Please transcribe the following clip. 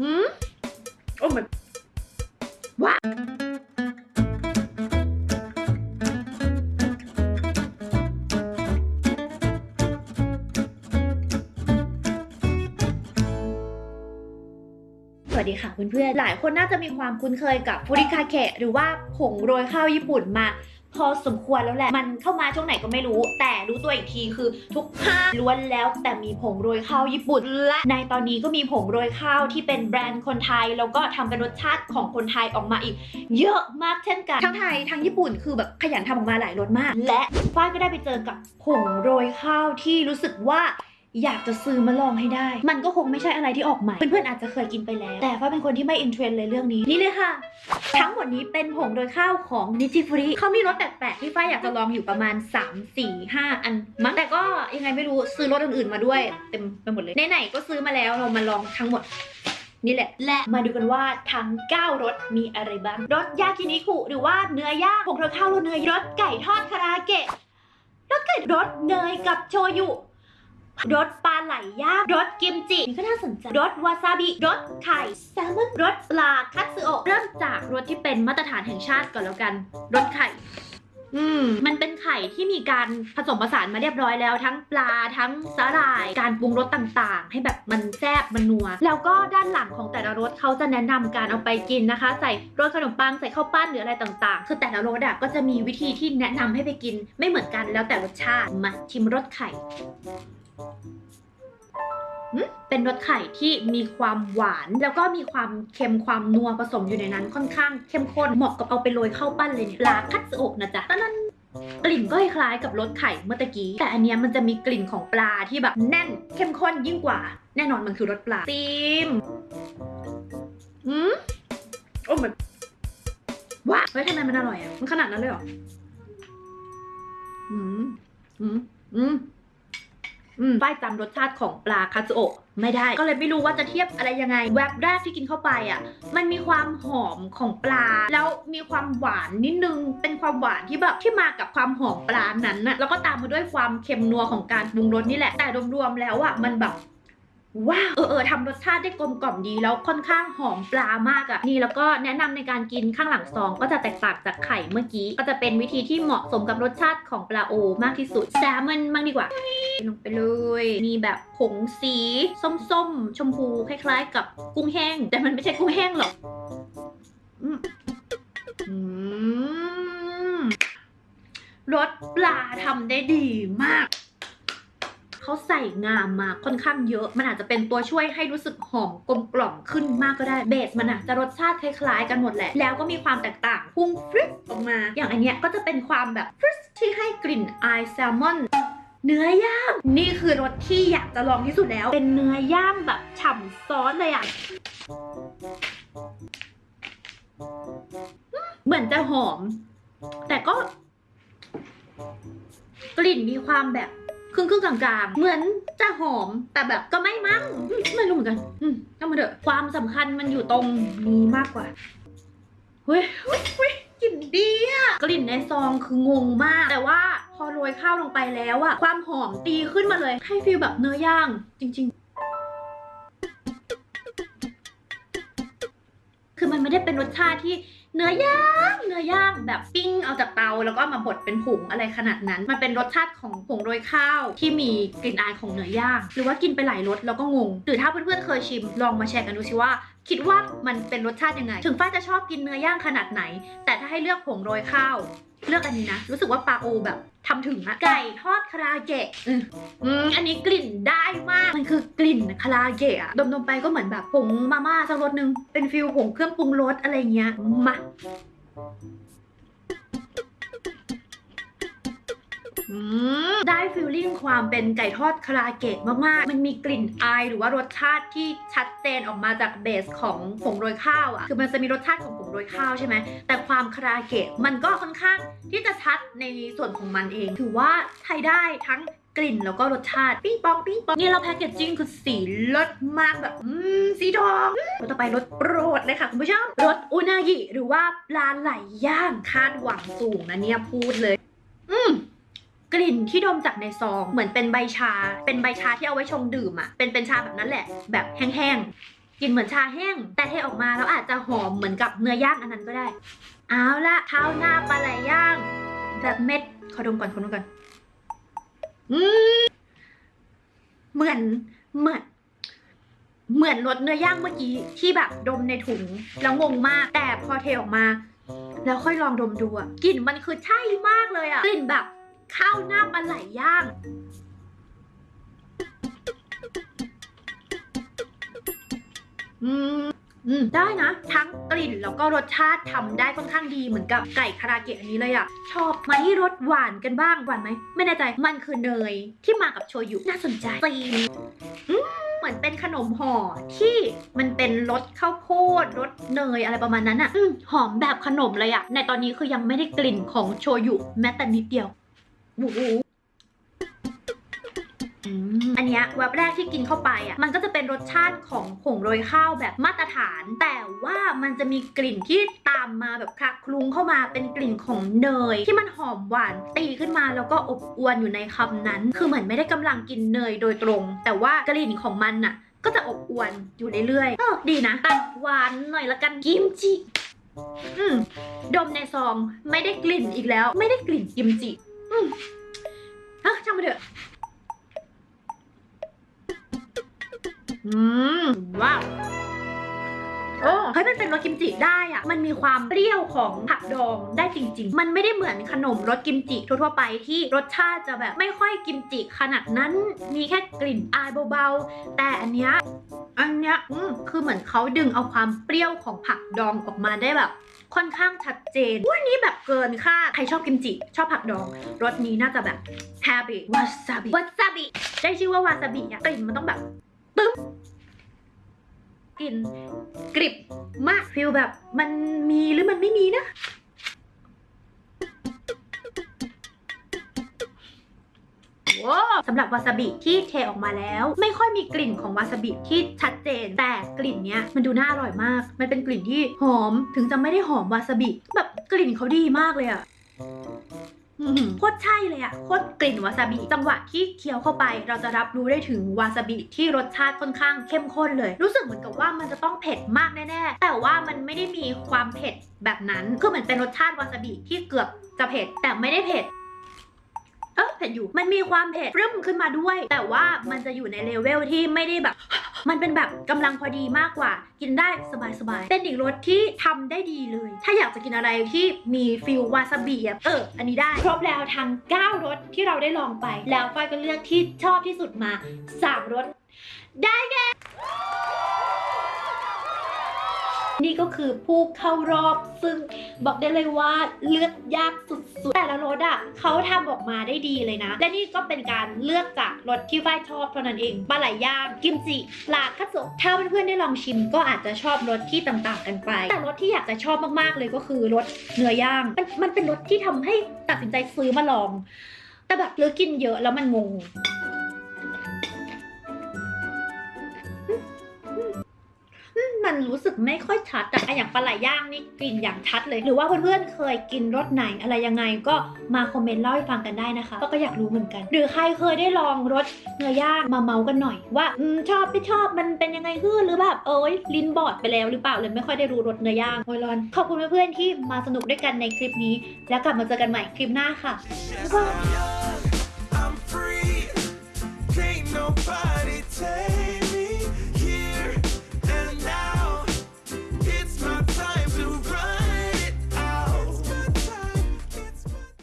หืมโอ้ my ว้าสวัสดีค่ะเพื่อนๆ หลายคนน่าจะมีความคุ้นเคยกับฟูริคาเคะหรือว่าผงโรยข้าวญี่ปุ่นมา พอสมควรแล้วแหละ มันเข้ามาช่วงไหนก็ไม่รู้ แต่รู้ตัวอีกทีคือทุกห้างล้วนแล้วแต่มีผงโรยข้าวญี่ปุ่น และในตอนนี้ก็มีผงโรยข้าวที่เป็นแบรนด์คนไทย แล้วก็ทำเป็นรสชาติของคนไทยออกมาอีก เยอะมากเช่นกัน ทั้งไทยทั้งญี่ปุ่นคือแบบขยันทำออกมาหลายรสมาก และฝ้ายก็ได้ไปเจอกับผงโรยข้าวที่รู้สึกว่า อยากจะซื้อมาลองให้ได้ มันก็คงไม่ใช่อะไรที่ออกใหม่ เพื่อนๆอาจจะเคยกินไปแล้ว แต่ฝ้าเป็นคนที่ไม่อินเทรนเลยเรื่องนี้ นี่เลยค่ะ ทั้งหมดนี้เป็นผงโรยข้าวของนิจิฟุริเขามีรสแปลกๆที่ฝ้ายอยากจะลองอยู่ประมาณ 3 4 5 อันมั้งแต่ก็ยังไงไม่รู้ซื้อรสอื่นๆมาด้วย เต็มไปหมดเลยไหนๆก็ซื้อมาแล้วเรามาลองทั้งหมดนี่แหละ และมาดูกันว่าทั้ง 9รสมีอะไรบ้าง รสยากินิคุหรือว่าเนื้อย่างผงโรยข้าวรสเนยรสไก่ทอดคาราเกะรสไก่รสเนยกับโชยุ รสปลาไหลย่างรสกิมจินี่ก็น่าสนใจรสวาซาบิรสไข่แซลมอนรสปลาคัตสึโอะเริ่มจากรสที่เป็นมาตรฐานแห่งชาติก่อนแล้วกันรสไข่อืมมันเป็นไข่ที่มีการผสมผสานมาเรียบร้อยแล้ว ทั้งปลาทั้งสาหร่าย การปรุงรสต่างๆ ให้แบบมันแซ่บมันนัว แล้วก็ด้านหลังของแต่ละรสเขาจะแนะนำการเอาไปกินนะคะ ใส่รสขนมปังใส่ข้าวปั้นหรืออะไรต่างๆ คือแต่ละรสอะก็จะมีวิธีที่แนะนำให้ไปกิน ไม่เหมือนกันแล้วแต่รสชาติมาชิมรสไข่ หืมเป็นรสไข่ที่มีความหวาน แล้วก็มีความเค็มความนัวผสมอยู่ในนั้นค่อนข้างเข้มข้นเหมาะกับเอาไปโรยข้าวปั้นเลยเนี่ยปลาคัตสึโอะนะจ๊ะตอนนั้นกลิ่นก็คล้ายกับรสไข่เมื่อตะกี้ แต่อันเนี้ยมันจะมีกลิ่นของปลาที่แบบแน่น เข้มข้นยิ่งกว่า แน่นอนมันคือรสปลาซีมอืมโอ้มันว้าเฮ้ยทำไมมันอร่อยอะ มันขนาดนั้นเลยเหรออืมอืมอืม ป้ายจำรสชาติของปลาคาสึโอะไม่ได้ ก็เลยไม่รู้ว่าจะเทียบอะไรยังไง แวบแรกที่กินเข้าไปอะ มันมีความหอมของปลา แล้วมีความหวานนิดนึง เป็นความหวานที่แบบที่มากับความหอมปลานั้นน่ะ แล้วก็ตามมาด้วยความเค็มนัวของการปรุงรสนี่แหละ แต่รวมๆแล้วอะ มันแบบ ว้าวเออเออทำรสชาติได้กลมกล่อมดีแล้วค่อนข้างหอมปลามากอะ่ะนี่แล้วก็แนะนำในการกินข้างหลังซอง ก็จะแตกต่างจากไข่เมื่อกี้ ก็จะเป็นวิธีที่เหมาะสมกับรสชาติของปลาโอ มากที่สุดแซลมอนบ้างดีกว่าลงไปเลย มีแบบผงสีส้มๆ ชมพูคล้ายๆ กับกุ้งแห้ง แต่มันไม่ใช่กุ้งแห้งหรอกอืมรสปลาทำได้ดีมาก เขาใส่งามมาค่อนข้างเยอะ มันอาจจะเป็นตัวช่วยให้รู้สึกหอมกลมกล่อมขึ้นมากก็ได้เบสมันอะจะรสชาติคล้ายๆกันหมดแหละ แล้วก็มีความแตกต่างพุ่งฟริสออกมา อย่างอันเนี้ยก็จะเป็นความแบบฟริสที่ให้กลิ่นไอแซลมอนเนื้อย่างนี่คือรสที่อยากจะลองที่สุดแล้ว เป็นเนื้อย่างแบบฉ่ำซอสเลยอะเหมือนจะหอม แต่ก็ กลิ่นมีความแบบ รึ่งครึ่งๆกลางๆ เหมือนจะหอมแต่แบบก็ไม่มั้งอืมไม่รู้เหมือนกันอืมก็มาเถอะความสำคัญมันอยู่ตรงนี้มากกว่าเฮ้ยเฮ้ยเฮ้ยกลิ่นดีอะกลิ่นในซองคืองงมาก แต่ว่าพอโรยข้าวลงไปแล้วอะความหอมตีขึ้นมาเลย ให้ฟีลแบบเนื้อย่าง จริง ๆ คือมันไม่ได้เป็นรสชาติที่ เนื้อย่างเนื้อย่างแบบปิ้งเอาจากเตาแล้วก็มาบดเป็นผงอะไรขนาดนั้น มันเป็นรสชาติของผงโรยข้าวที่มีกลิ่นอายของเนื้อย่าง หรือว่ากินไปหลายรสแล้วก็งง หรือถ้าเพื่อนๆเคยชิมลองมาแชร์กันดูสิว่า คิดว่ามันเป็นรสชาติยังไง ถึงฝ้าจะชอบกินเนื้อย่างขนาดไหน แต่ถ้าให้เลือกผงโรยข้าว เลือกอันนี้นะ รู้สึกว่าปลาโอแบบ ทำถึงอะไก่ทอดคาราเกะอืมอืมอันนี้กลิ่นได้มาก มันคือกลิ่นคาราเกะอะดมๆไปก็เหมือนแบบผงมาม่าสักรสนึง เป็น feel ผงเครื่องปรุงรสอะไรเงี้ยมา ได้ feeling ความเป็นไก่ทอดคาราเกะมากๆ มันมีกลิ่นอายหรือว่ารสชาติที่ชัดเจนออกมาจาก base ของผงโรยข้าวอะ่ะ คือมันจะมีรสชาติของผงโรยข้าวใช่ไหม แต่ความคาราเกะมันก็ค่อนข้างที่จะชัดในส่วนของมันเอง ถือว่าใช้ได้ทั้งกลิ่นแล้วก็รสชาติปิ้งปองปิ้งปองนี่เราแพคเกจจิ้งคือสีเลิศมากแบบอืมสีทองรสต่อไปรสโปรดเลยค่ะคุณผู้ชมรสอุนากิหรือว่าปลาไหลย่างคาดหวังสูงนะเนี่ยพูดเลย อืม กลิ่นที่ดมจากในซอง เหมือนเป็นใบชา เป็นใบชาที่เอาไว้ชงดื่มอะ่ะ เป็นเป็นชาแบบนั้นแหละ แบบแห้งๆกลิ่นเหมือนชาแห้ง แต่เทออกมาแล้วอาจจะหอมเหมือนกับเนื้อย่างอันนั้นก็ได้ เอาละข้าวหน้าปลาไหลย่าง แบบเม็ด ขอดมก่อนขอดมก่อน อืมเหมือนเหมือนเหมือนรสเนื้อย่างเมื่อกี้ที่แบบดมในถุงแล้วงงมาก แต่พอเทออกมา แล้วค่อยลองดมดูอะกลิ่นมันคือใช่มากเลยอะกลิ่นแบบ ข้าวหน้าปลาไหลย่าง อืมอืมได้นะ ทั้งกลิ่นแล้วก็รสชาติทำได้ค่อนข้างดีเหมือนกับไก่คาราเกะอันนี้เลยอะชอบมาที่รสหวานกันบ้างหวานไหมไม่แน่ใจมันคือเนยที่มากับโชยุน่าสนใจตีนอืมเหมือนเป็นขนมห่อที่มันเป็นรสข้าวโพดรสเนยอะไรประมาณนั้นอะอืมหอมแบบขนมเลยอะในตอนนี้คือยังไม่ได้กลิ่นของโชยุแม้แต่นิดเดียวโอ้โหอืมอันเนี้ยแวบแรกที่กินเข้าไปอะมันก็จะเป็นรสชาติของผงโรยข้าวแบบมาตรฐาน แต่ว่ามันจะมีกลิ่นที่ตามมาแบบคลักคลุ้งเข้ามาเป็นกลิ่นของเนย ที่มันหอมหวานตีขึ้นมาแล้วก็อบอวนอยู่ในคำนั้น คือเหมือนไม่ได้กำลังกินเนยโดยตรง แต่ว่ากลิ่นของมันน่ะ ก็จะอบอวนอยู่เรื่อยๆเออดีนะแต่หวานหน่อยละกันกิมจิอืมดมในซองไม่ได้กลิ่นอีกแล้ว ไม่ได้กลิ่นกิมจิ อืมเฮ้ช่างมันเถอะ อืม ว้าวโอ้เฮ้ยมันเป็นรสกิมจิได้อะมันมีความเปรี้ยวของผักดองได้จริง ๆ มันไม่ได้เหมือนขนมรสกิมจิทั่วๆไปที่รสชาติจะแบบไม่ค่อยกิมจิขนาดนั้น มีแค่กลิ่นอายเบาๆ แต่อันเนี้ย อันเนี้ยอืมคือเหมือนเขาดึงเอาความเปรี้ยวของผักดองออกมาได้แบบ ค่อนข้างชัดเจนอันนี้แบบเกินคาดใครชอบกิมจิ ชอบผักดองรสนี้น่าจะแบบ happy วาซาบิวาซาบิได้ชื่อว่าวาซาบิอะกลิ่นมันต้องแบบตึ๊บกลิ่นกริบมาก feel แบบมันมีหรือมันไม่มีนะ สำหรับวาซาบิที่เทออกมาแล้ว ไม่ค่อยมีกลิ่นของวาซาบิที่ชัดเจน แต่กลิ่นเนี้ยมันดูน่าอร่อยมาก มันเป็นกลิ่นที่หอมถึงจะไม่ได้หอมวาซาบิ แบบกลิ่นเขาดีมากเลยอะโคตรใช่เลยอะโคตรกลิ่นวาซาบิจังหวะที่เคี้ยวเข้าไป เราจะรับรู้ได้ถึงวาซาบิที่รสชาติค่อนข้างเข้มข้นเลย รู้สึกเหมือนกับว่ามันจะต้องเผ็ดมากแน่ๆ แต่ว่ามันไม่ได้มีความเผ็ดแบบนั้น คือเหมือนเป็นรสชาติวาซาบิที่เกือบจะเผ็ดแต่ไม่ได้เผ็ด ออเผ็ดอยู่ มันมีความเผ็ดรึมขึ้นมาด้วย แต่ว่ามันจะอยู่ในเลเวลที่ไม่ได้แบบ มันเป็นแบบกำลังพอดีมากกว่า กินได้สบายๆ เป็นอีกรสที่ทำได้ดีเลย ถ้าอยากจะกินอะไรที่มี feel วาซาบิอะเออ อันนี้ได้ ครบแล้วทั้ง9รสที่เราได้ลองไป แล้วฝ้ายก็เลือกที่ชอบที่สุดมา 3รสได้แก่นี่ก็คือผู้เข้ารอบซึ่งบอกได้เลยว่าเลือกยากสุด ๆแต่ละรสอะเขาทำออกมาได้ดีเลยนะ และนี่ก็เป็นการเลือกจากรสที่ฝ้ายชอบเท่านั้นเองปลาไหลย่างกิมจิปลาคัตสึถ้าเพื่อนๆได้ลองชิมก็อาจจะชอบรสที่ต่างๆกันไป แต่รสที่อยากจะชอบมากๆเลยก็คือรสเนื้อย่างมันมันเป็นรสที่ทำให้ตัดสินใจซื้อมาลอง แต่แบบเลือกกินเยอะแล้วมันงง รู้สึกไม่ค่อยชัดแต่อย่างปลาไหลย่างนี่กลิ่นอย่างชัดเลย หรือว่าเพื่อนๆเคยกินรสไหนอะไรยังไงก็มาคอมเมนต์เล่าให้ฟังกันได้นะคะก็อยากรู้เหมือนกัน หรือใครเคยได้ลองรสเนื้อย่างมาเมากันหน่อย ว่าอชอบไม่ชอบมันเป็นยังไงขึ้นหรือแบบเอ้ยลิ้นบอดไปแล้วหรือเปล่าเลยไม่ค่อยได้รู้รสเนื้อย่างโอยรอนขอบคุณเพื่อนๆที่มาสนุกด้วยกันในคลิปนี้ แล้วกลับมาเจอกันใหม่คลิปหน้าค่ะบ๊ายบาย nobody take